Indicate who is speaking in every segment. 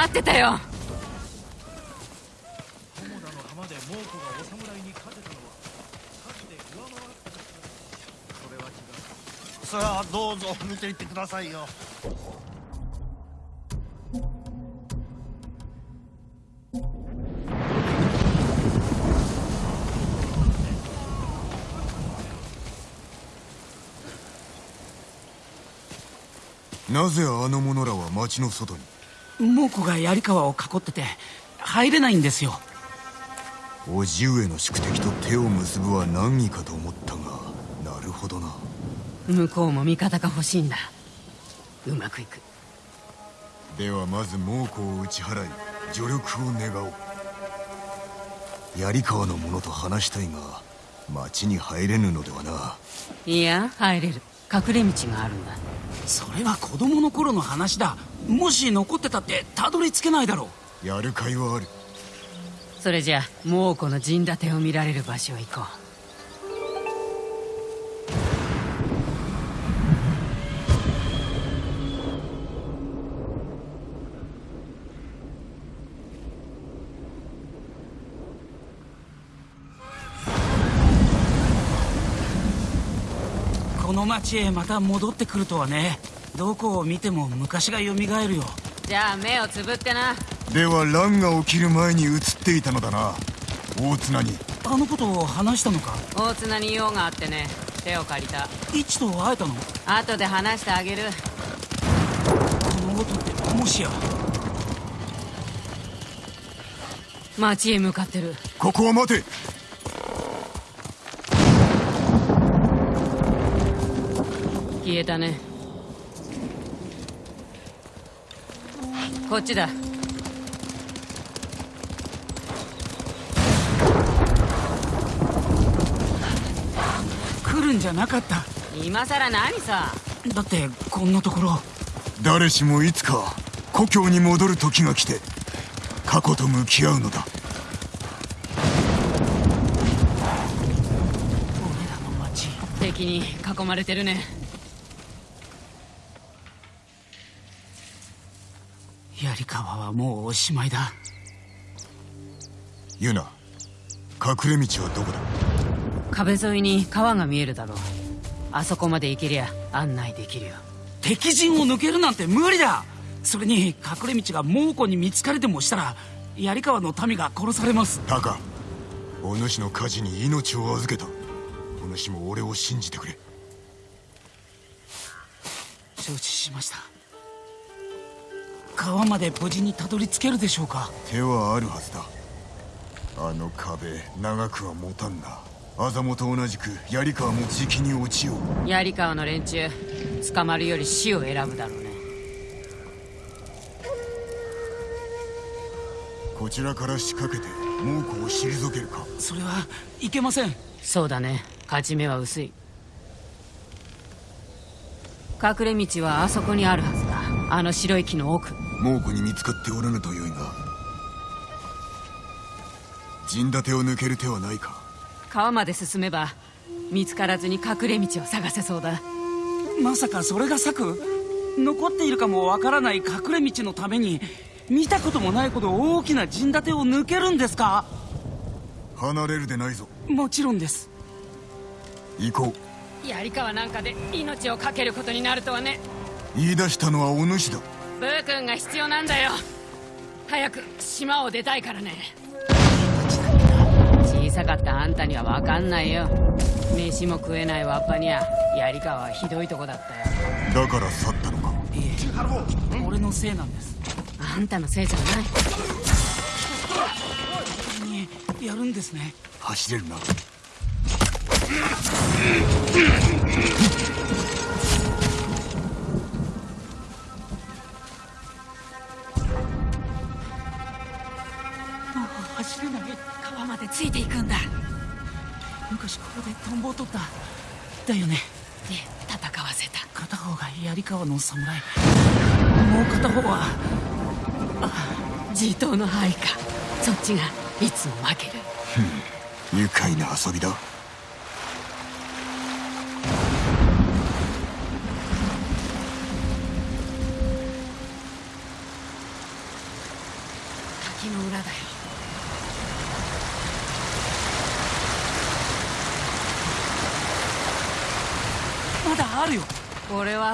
Speaker 1: 待ってたよ。
Speaker 2: 見ていってくださいよ。
Speaker 3: なぜあの者らは町の外に？
Speaker 4: 猛虎が槍川を囲ってて入れないんですよ。
Speaker 3: 叔父上の宿敵と手を結ぶは難儀かと思ったがなるほどな。
Speaker 1: 向こうも味方が欲しいんだ。うまくいく。
Speaker 3: ではまず猛虎を打ち払い助力を願おう。槍川の者と話したいが町に入れぬのではな。い
Speaker 1: や入れる。隠れ道があるんだ。
Speaker 4: それは子供の頃の話だもし残ってたってたどり着けないだろ
Speaker 3: う。やる甲斐はある。
Speaker 1: それじゃ猛虎の陣立てを見られる場所へ行こう。
Speaker 4: この町へまた戻ってくるとはねどこを見ても昔が蘇るよ。
Speaker 1: じゃあ目をつぶってな。
Speaker 3: では乱が起きる前に映っていたのだな。大綱に。
Speaker 4: あのことを話したのか？
Speaker 1: 大綱に用があってね。手を借りた。
Speaker 4: 一と会えたの？
Speaker 1: 後で話してあげる。
Speaker 4: この音ってもしや？
Speaker 1: 町へ向かってる。
Speaker 3: ここは待て。
Speaker 1: 消えたねこっちだ。
Speaker 4: 来るんじゃなかった。
Speaker 1: 今さら何さ。
Speaker 4: だってこんなところ。
Speaker 3: 誰しもいつか故郷に戻る時が来て過去と向き合うのだ。
Speaker 4: 俺らの町
Speaker 1: 敵に囲まれてるね
Speaker 4: 槍川はもうおしまいだ。
Speaker 3: ユナ隠れ道はどこだ？
Speaker 1: 壁沿いに川が見えるだろう。あそこまで行けりゃ案内できるよ。
Speaker 4: 敵陣を抜けるなんて無理だ。それに隠れ道が猛虎に見つかれでもしたら槍川の民が殺されます。
Speaker 3: タカお主の火事に命を預けた。お主も俺を信じてくれ。
Speaker 4: 承知しました川まで無事にたどり着けるでしょうか？
Speaker 3: 手はあるはずだ。あの壁長くは持たんな。アザモと同じく槍川もじきに落ちよ
Speaker 1: う。槍川の連中捕まるより死を選ぶだろうね。
Speaker 3: こちらから仕掛けて猛虎を退けるか？
Speaker 4: それはいけません。
Speaker 1: そうだね。勝ち目は薄い。隠れ道はあそこにあるはずだ。あの白い木の奥
Speaker 3: 猛虎に見つかっておらぬとよいが陣立てを抜ける手はないか。
Speaker 1: 川まで進めば見つからずに隠れ道を探せそうだ。
Speaker 4: まさかそれが策？残っているかもわからない隠れ道のために見たこともないほど大きな陣立てを抜けるんですか？
Speaker 3: 離れるでないぞ。
Speaker 4: もちろんです。
Speaker 3: 行こ
Speaker 1: う。槍川なんかで命を懸けることになるとはね。
Speaker 3: 言い出したのはお主だ
Speaker 1: ブー君が必要なんだよ。早く島を出たいからね。小さかったあんたには分かんないよ。飯も食えないわっぱには。槍川はひどいとこだった
Speaker 3: よ。だから去ったのか？
Speaker 4: いえ。俺のせいなんです。
Speaker 1: あんたのせいじゃ
Speaker 4: ない。やるんですね。
Speaker 3: 走れるな
Speaker 1: ついていくんだ。
Speaker 4: 昔ここでトンボを取った。だよね。
Speaker 1: で戦わせた。
Speaker 4: 片方が槍川の侍。もう片方は
Speaker 1: あ地頭の範囲かそっちがいつも負ける。
Speaker 3: 愉快な遊びだ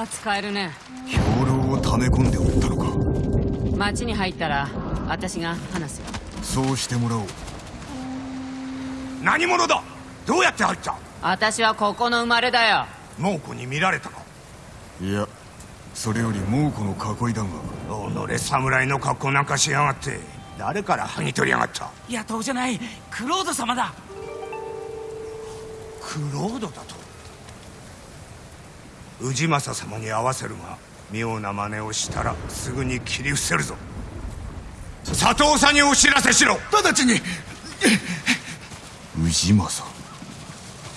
Speaker 1: 使えるね。
Speaker 3: 兵糧を溜め込んでおったのか。
Speaker 1: 町に入ったら私が話すよ。
Speaker 3: そうしてもらおう。
Speaker 2: 何者だ？どうやって入った？
Speaker 1: 私はここの生まれだよ。
Speaker 2: 猛虎に見られたか？
Speaker 3: いやそれより猛虎の囲いだが。
Speaker 2: 己侍の格好なんかしやがって。誰から剥ぎ取りやがった？
Speaker 4: 野党じゃない。クロード様だ。
Speaker 2: クロードだと？氏政様に会わせるが妙な真似をしたらすぐに切り伏せるぞ。佐藤さんにお知らせしろ。直ちに。
Speaker 3: 氏政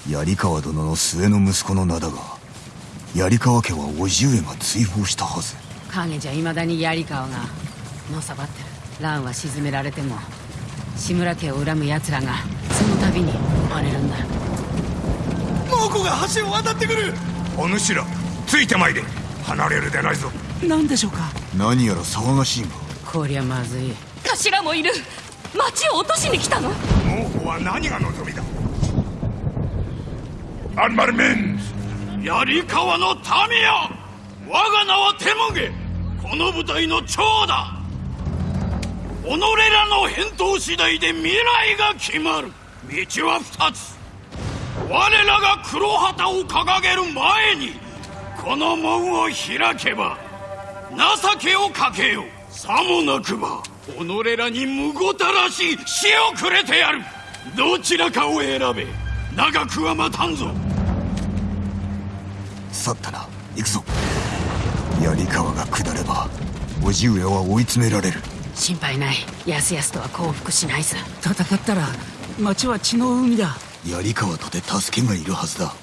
Speaker 3: 槍川殿の末の息子の名だが槍川家は叔父上が追放したはず。
Speaker 1: 影じゃいまだに槍川がのさばってる。蘭は沈められても志村家を恨む奴らがその度に生まれるんだ。
Speaker 2: 猛虎が橋を渡ってくるお主らついてまいれ。離れるでないぞ。
Speaker 4: 何でしょうか？
Speaker 3: 何やら騒がしいが
Speaker 1: こりゃまずい。
Speaker 5: 頭もいる。町を落としに来たの？
Speaker 2: 猛虎は何が望みだ？アンマルメン
Speaker 6: 槍川の民よ。我が名はテモゲこの部隊の長だ。己らの返答次第で未来が決まる。道は二つ我らが黒旗を掲げる前にこの門を開けば情けをかけよさもなくば己らにむごたらしい死をくれてやる。どちらかを選べ長くは待たんぞ。
Speaker 3: 去ったな行くぞ。槍川が下れば叔父上は追い詰められる。
Speaker 1: 心配ない。やすやすとは降伏しないさ。
Speaker 4: 戦ったら町は血の海だ
Speaker 3: 槍川とて助けがいるはずだ。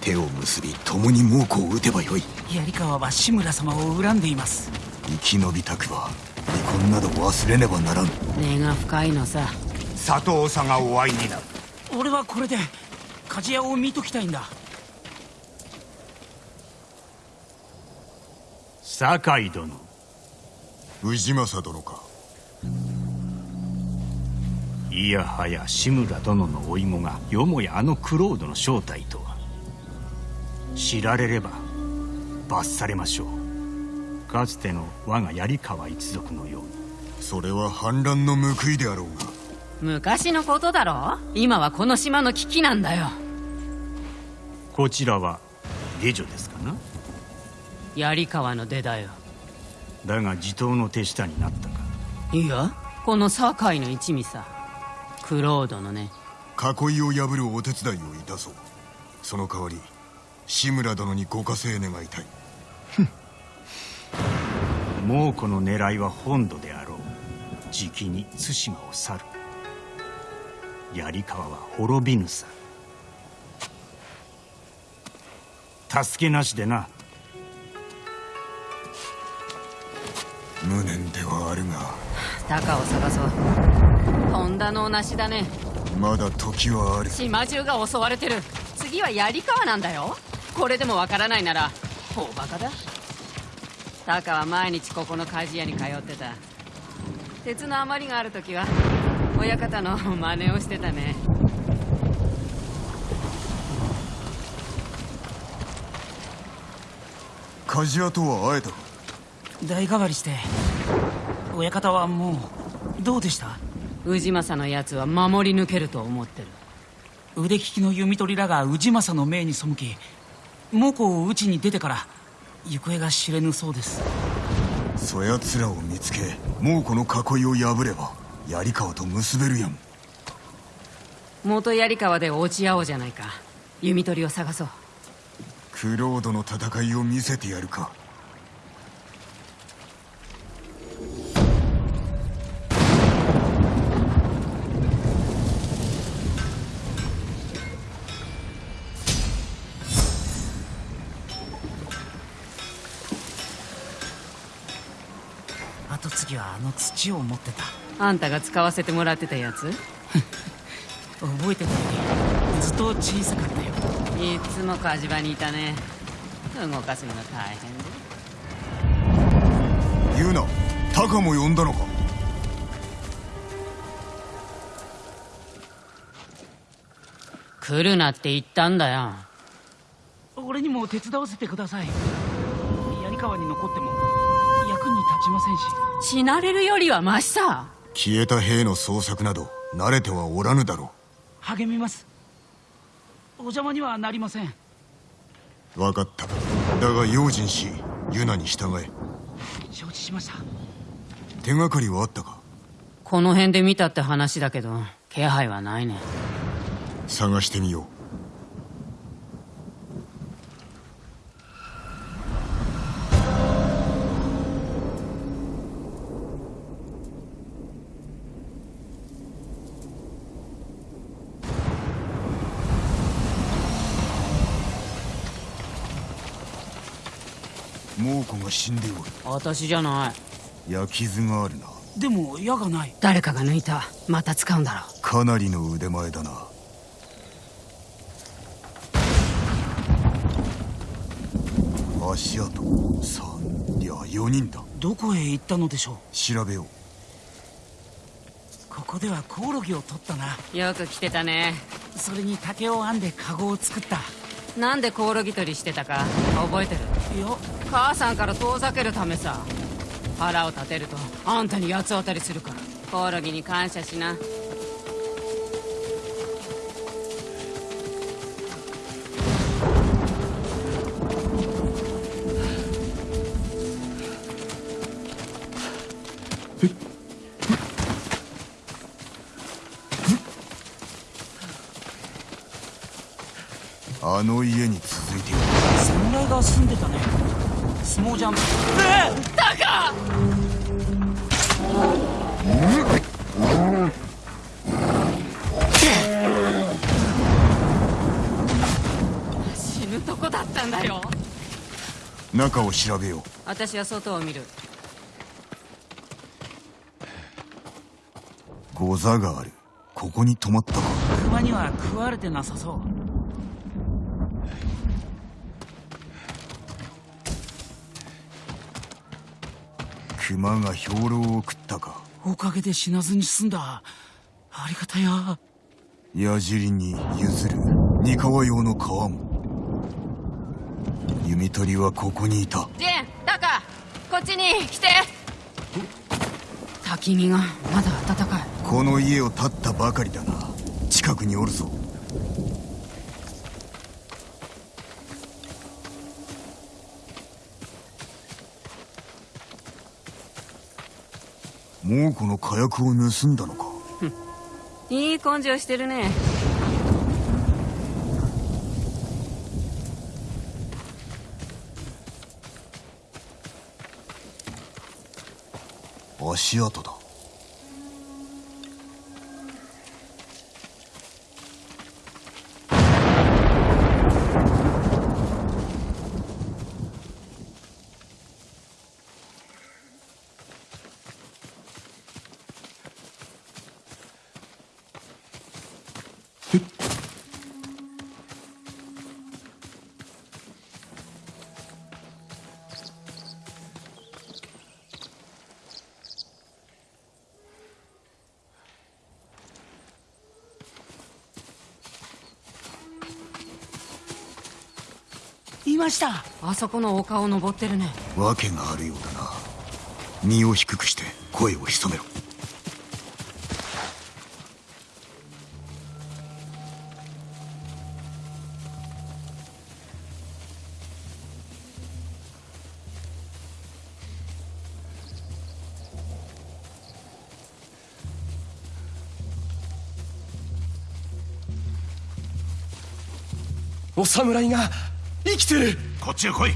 Speaker 3: 手を結び共に猛虎を撃てばよい。
Speaker 4: 槍川は志村様を恨んでいます。
Speaker 3: 生き延びたくば離婚など忘れねばならん。
Speaker 1: 根が深いのさ。
Speaker 2: 佐藤さんがお会いになる。
Speaker 4: 俺はこれで鍛冶屋を見ときたいんだ。
Speaker 6: 酒井殿。
Speaker 3: 氏政殿か
Speaker 6: いやはや志村殿の甥子がよもやあのクロードの正体とは。知られれば罰されましょう。かつての我が槍川一族のように。
Speaker 3: それは反乱の報いであろうが。
Speaker 1: 昔のことだろ？今はこの島の危機なんだよ。
Speaker 6: こちらは下女ですかな？
Speaker 1: 槍川の出だよ。
Speaker 6: だが地頭の手下になったか。
Speaker 1: いやこの堺の一味さクロードのね。
Speaker 3: 囲いを破るお手伝いをいたそう。その代わり志村殿にご加勢願いたい。
Speaker 6: 猛虎の狙いは本土であろう。じきに対馬を去る。槍川は滅びぬさ。助けなしでな。
Speaker 3: 無念ではあるが。
Speaker 1: 鷹を探そう本田のおなしだね。
Speaker 3: まだ時はある。
Speaker 1: 島中が襲われてる。次は槍川なんだよ。これでもわからないなら大バカだ。タカは毎日ここの鍛冶屋に通ってた。鉄の余りがある時は親方の真似をしてたね。
Speaker 3: 鍛冶屋とは会えたか？
Speaker 4: 代替わりして親方はもうどうでした？
Speaker 1: 氏政のやつは守り抜けると思ってる。
Speaker 4: 腕利きの弓取りらが氏政の命に背き猛虎を討ちに出てから行方が知れぬそうです。
Speaker 3: そやつらを見つけ猛虎の囲いを破れば槍川と結べるやん。
Speaker 1: 元槍川で落ち合おうじゃないか。弓取りを探そう。
Speaker 3: クロードの戦いを見せてやるか
Speaker 4: の土を持ってた。
Speaker 1: あんたが使わせてもらってたやつ？
Speaker 4: 覚えてたよりずっと小さかったよ。
Speaker 1: いつも火事場にいたね。動かすのが大変で。
Speaker 3: 言うな。タカも呼んだのか？
Speaker 1: 来るなって言ったんだよ。
Speaker 4: 俺にも手伝わせてください。槍川に残っても立ちませんし。
Speaker 1: 死なれるよりはマシさ。
Speaker 3: 消えた兵の捜索など慣れてはおらぬだろ
Speaker 4: 励みます。お邪魔にはなりません。
Speaker 3: う分かった。だが用心しユナに従え。
Speaker 4: 承知しました。
Speaker 3: 手がかりはあったか？
Speaker 1: この辺で見たって話だけど気配はないね。
Speaker 3: 探してみよう猛虎が死んでおる。
Speaker 1: 私じゃない。
Speaker 3: 焼き傷があるな。
Speaker 4: でも矢がない。
Speaker 1: 誰かが抜いた。また使うんだろ
Speaker 3: かなりの腕前だな。足跡。3いや4人だ。
Speaker 4: どこへ行ったのでしょう。
Speaker 3: 調べよう。
Speaker 4: ここではコオロギを取ったな。
Speaker 1: よく来てたね。
Speaker 4: それに竹を編んでカゴを作った。
Speaker 1: なんでコオロギ取りしてたか覚えてる？
Speaker 4: いや
Speaker 1: 母さんから遠ざけるためさ。腹を立てるとあんたに八つ当たりするから。コオロギに感謝しな。
Speaker 3: あの家に続
Speaker 4: 侍が住んでたね。相撲ジャン。プ
Speaker 1: 死ぬとこだったんだよ。
Speaker 3: 中を調べよう。
Speaker 1: 私は外を見る。
Speaker 3: ゴザがある。ここに泊まったか。
Speaker 4: 熊には食われてなさそう
Speaker 3: 熊が兵糧を食ったか。
Speaker 4: おかげで死なずに済んだ。ありがたや。
Speaker 3: 矢尻に譲る。三河用の皮も。弓取りはここにいた。
Speaker 1: ジェンタカこっちに来て。焚き火がまだ暖かい。
Speaker 3: この家を建ったばかりだな近くにおるぞもうこの火薬を盗んだのか？
Speaker 1: いい根性してるね。
Speaker 3: 足跡だ
Speaker 4: ました。
Speaker 1: あそこの丘を登ってるね。
Speaker 3: 訳があるようだな。身を低くして声を潜めろ。
Speaker 7: お侍が生きてる。
Speaker 6: こっちへ来い。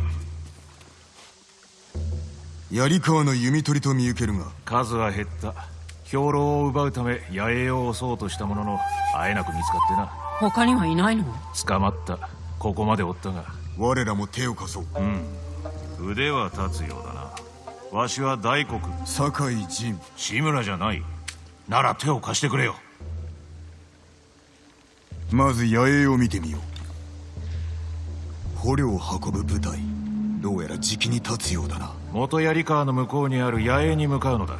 Speaker 3: 槍川の弓取りと見受けるが。
Speaker 8: 数は減った。兵糧を奪うため野営を襲おうとしたもののあえなく見つかってな。
Speaker 1: 他にはいないの？
Speaker 8: 捕まった。ここまでおったが。
Speaker 3: 我らも手を貸そう。
Speaker 8: 腕は立つようだな。わしは大黒。
Speaker 3: 酒井陣
Speaker 8: 志村じゃない。なら手を貸してくれよ。
Speaker 3: まず野営を見てみよう捕虜を運ぶ部隊。どうやらじきに立つようだな。
Speaker 8: 元槍川の向こうにある野営に向かうのだ。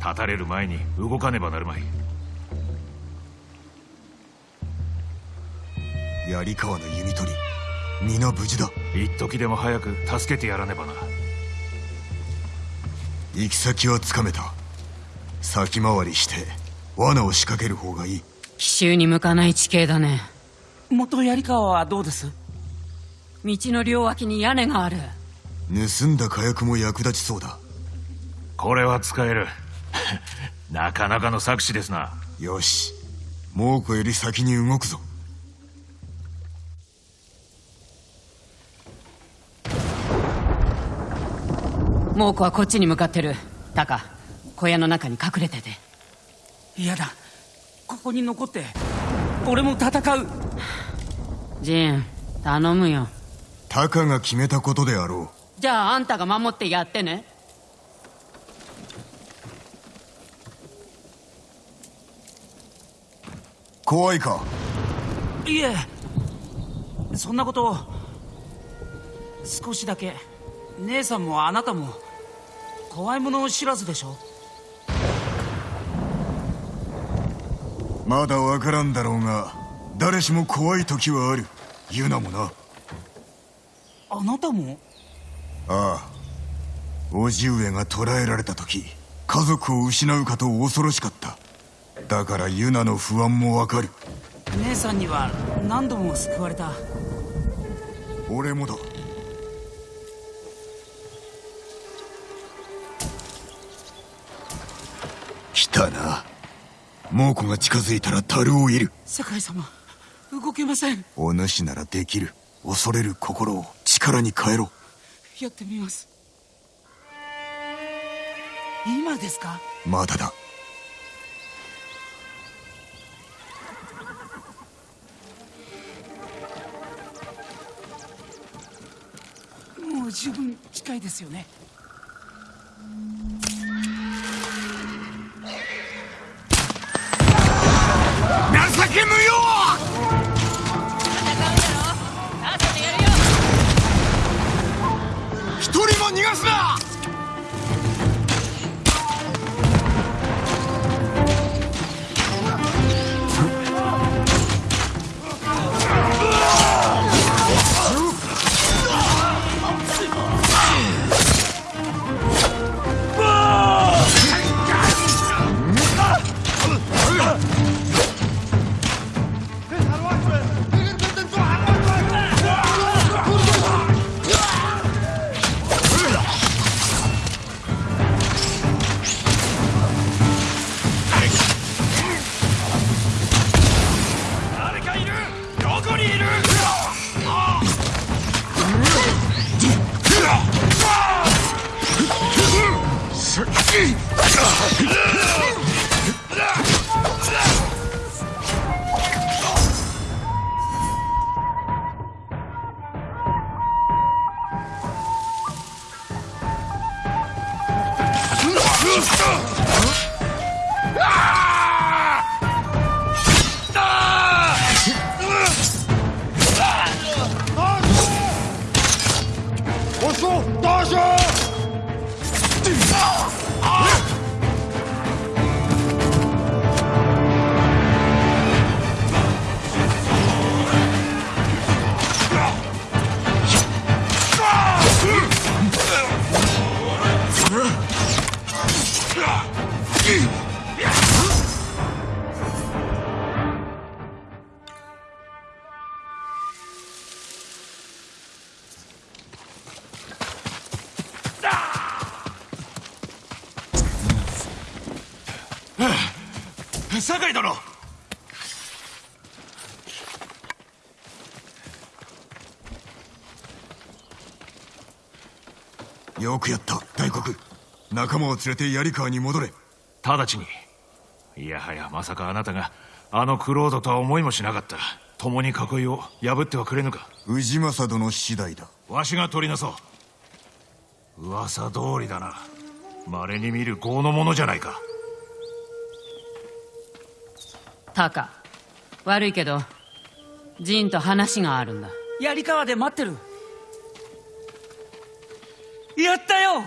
Speaker 8: 立たれる前に動かねばなるまい。
Speaker 3: 槍川の弓取り。皆無事だ。
Speaker 8: 一時でも早く助けてやらねばな。
Speaker 3: 行き先はつかめた。先回りして罠を仕掛ける方がいい。
Speaker 1: 奇襲に向かない地形だね。
Speaker 4: 元槍川はどうです？
Speaker 1: 道の両脇に屋根がある。
Speaker 3: 盗んだ火薬も役立ちそうだ。
Speaker 8: これは使える。なかなかの策士ですな。
Speaker 3: よし。猛虎より先に動くぞ。
Speaker 1: 猛虎はこっちに向かってる。タカ小屋の中に隠れてて。
Speaker 4: 嫌だ。ここに残って俺も戦う。
Speaker 1: ジン頼むよ
Speaker 3: タカが決めたことであろ
Speaker 1: じゃああんたが守ってやってね。
Speaker 3: う怖いか？
Speaker 4: いえ。そんなこと少しだけ。姉さんもあなたも怖いもの知らずでしょ？
Speaker 3: まだわからんだろうが誰しも怖い時はある。ユナもな
Speaker 4: あなたも？
Speaker 3: ああ。叔父上が捕らえられた時家族を失うかと恐ろしかった。だからユナの不安もわかる。
Speaker 4: 姉さんには何度も救われた。
Speaker 3: 俺もだ。来たな。猛虎が近づいたら樽をいる。
Speaker 4: 世界様動けません。
Speaker 3: お主ならできる。恐れる心を力に変えろ。
Speaker 4: やってみます。今ですか？
Speaker 3: まだだ。
Speaker 4: もう十分近いですよね。
Speaker 2: 情け無用一人も逃
Speaker 3: よくやった大黒。仲間を連れて槍川に戻れ。
Speaker 8: 直ちに。いやはやまさかあなたがあのクロードとは思いもしなかった共に囲いを破ってはくれぬか。
Speaker 3: 氏政殿次第だ。
Speaker 8: わしが取りなそう。噂通りだな。稀に見る業の者じゃないか。
Speaker 1: タカ悪いけどジンと話があるんだ。
Speaker 4: 槍川で待ってるやったよ。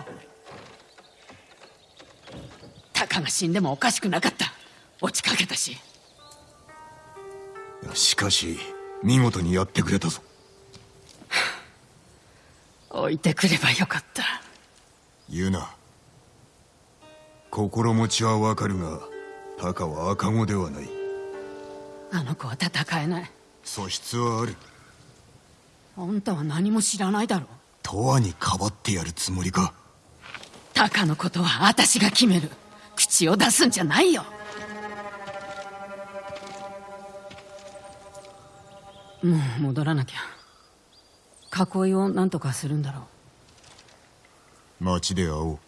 Speaker 1: タカが死んでもおかしくなかった。落ちかけたし。
Speaker 3: しかし見事にやってくれたぞ。
Speaker 1: 置いてくればよかった。
Speaker 3: ユナ心持ちはわかるがタカは赤子ではない。
Speaker 1: あの子は戦えない。
Speaker 3: 素質はある。
Speaker 1: あんたは何も知らないだろ
Speaker 3: 永遠にかばってやるつもりか。
Speaker 1: タカのことは私が決める。口を出すんじゃないよ。もう戻らなきゃ。囲いを何とかするんだろう。
Speaker 3: 街で会おう